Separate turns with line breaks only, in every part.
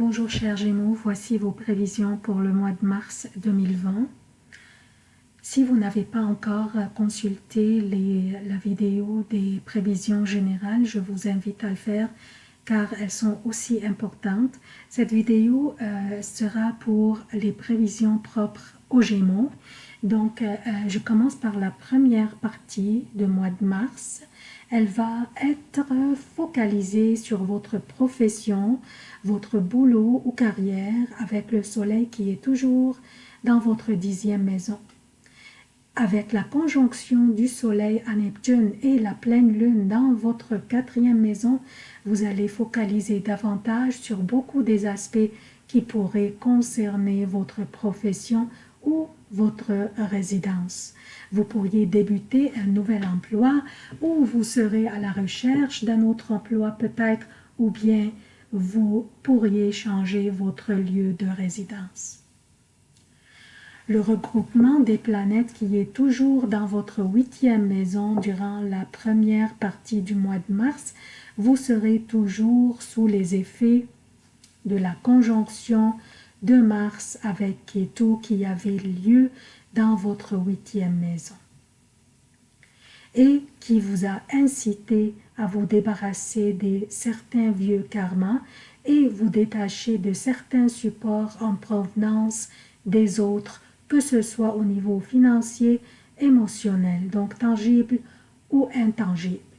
Bonjour chers Gémeaux, voici vos prévisions pour le mois de mars 2020. Si vous n'avez pas encore consulté la vidéo des prévisions générales, je vous invite à le faire car elles sont aussi importantes. Cette vidéo euh, sera pour les prévisions propres aux Gémeaux. Donc, euh, euh, je commence par la première partie du mois de mars. Elle va être focalisée sur votre profession, votre boulot ou carrière avec le soleil qui est toujours dans votre dixième maison. Avec la conjonction du soleil à Neptune et la pleine lune dans votre quatrième maison, vous allez focaliser davantage sur beaucoup des aspects qui pourraient concerner votre profession ou votre résidence. Vous pourriez débuter un nouvel emploi ou vous serez à la recherche d'un autre emploi peut-être ou bien vous pourriez changer votre lieu de résidence. Le regroupement des planètes qui est toujours dans votre huitième maison durant la première partie du mois de mars, vous serez toujours sous les effets de la conjonction de Mars avec Ketu qui avait lieu dans votre huitième maison et qui vous a incité à vous débarrasser de certains vieux karmas et vous détacher de certains supports en provenance des autres, que ce soit au niveau financier, émotionnel, donc tangible ou intangible.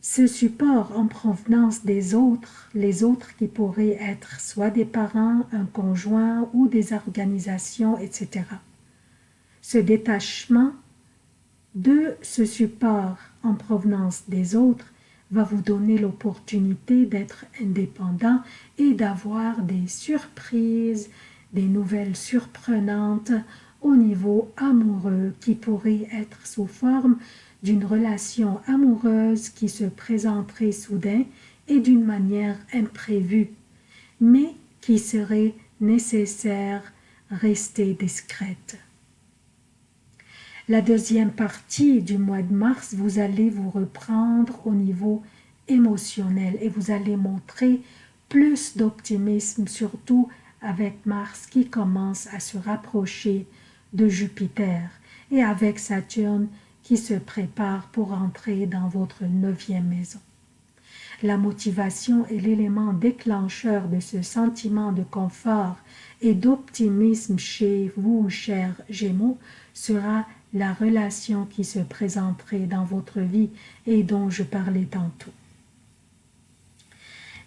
Ce support en provenance des autres, les autres qui pourraient être soit des parents, un conjoint ou des organisations, etc. Ce détachement de ce support en provenance des autres va vous donner l'opportunité d'être indépendant et d'avoir des surprises, des nouvelles surprenantes au niveau amoureux qui pourraient être sous forme d'une relation amoureuse qui se présenterait soudain et d'une manière imprévue, mais qui serait nécessaire rester discrète. La deuxième partie du mois de mars, vous allez vous reprendre au niveau émotionnel et vous allez montrer plus d'optimisme, surtout avec Mars qui commence à se rapprocher de Jupiter et avec Saturne qui se prépare pour entrer dans votre neuvième maison. La motivation est l'élément déclencheur de ce sentiment de confort et d'optimisme chez vous, chers Gémeaux, sera la relation qui se présenterait dans votre vie et dont je parlais tantôt.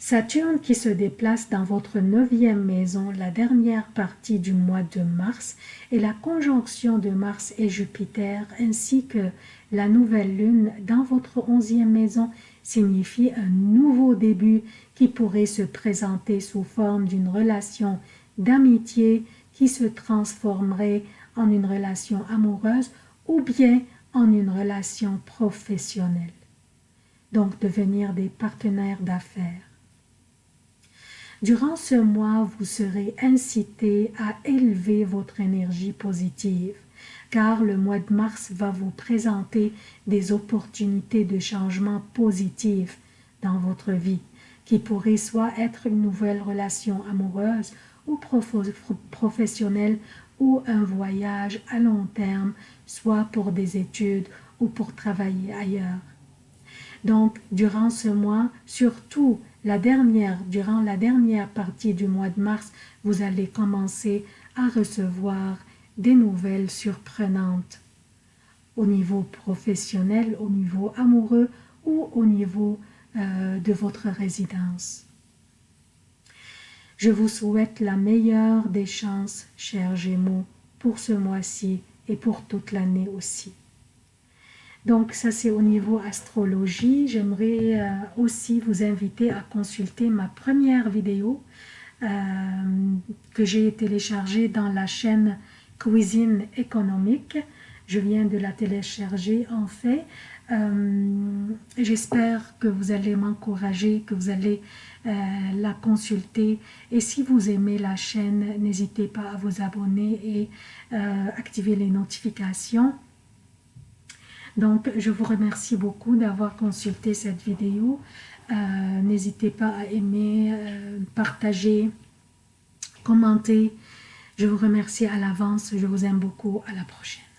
Saturne qui se déplace dans votre neuvième maison la dernière partie du mois de mars et la conjonction de Mars et Jupiter ainsi que la nouvelle lune dans votre onzième maison signifie un nouveau début qui pourrait se présenter sous forme d'une relation d'amitié qui se transformerait en une relation amoureuse ou bien en une relation professionnelle. Donc devenir des partenaires d'affaires. Durant ce mois, vous serez incité à élever votre énergie positive, car le mois de mars va vous présenter des opportunités de changement positifs dans votre vie, qui pourraient soit être une nouvelle relation amoureuse ou professionnelle ou un voyage à long terme, soit pour des études ou pour travailler ailleurs. Donc, durant ce mois, surtout la dernière, durant la dernière partie du mois de mars, vous allez commencer à recevoir des nouvelles surprenantes au niveau professionnel, au niveau amoureux ou au niveau euh, de votre résidence. Je vous souhaite la meilleure des chances, chers Gémeaux, pour ce mois-ci et pour toute l'année aussi. Donc ça c'est au niveau astrologie. J'aimerais euh, aussi vous inviter à consulter ma première vidéo euh, que j'ai téléchargée dans la chaîne Cuisine économique. Je viens de la télécharger en fait. Euh, j'espère que vous allez m'encourager, que vous allez la consulter. Et si vous aimez la chaîne, n'hésitez pas à vous abonner et activer les notifications. Donc, je vous remercie beaucoup d'avoir consulté cette vidéo. N'hésitez pas à aimer, partager, commenter. Je vous remercie à l'avance. Je vous aime beaucoup. À la prochaine.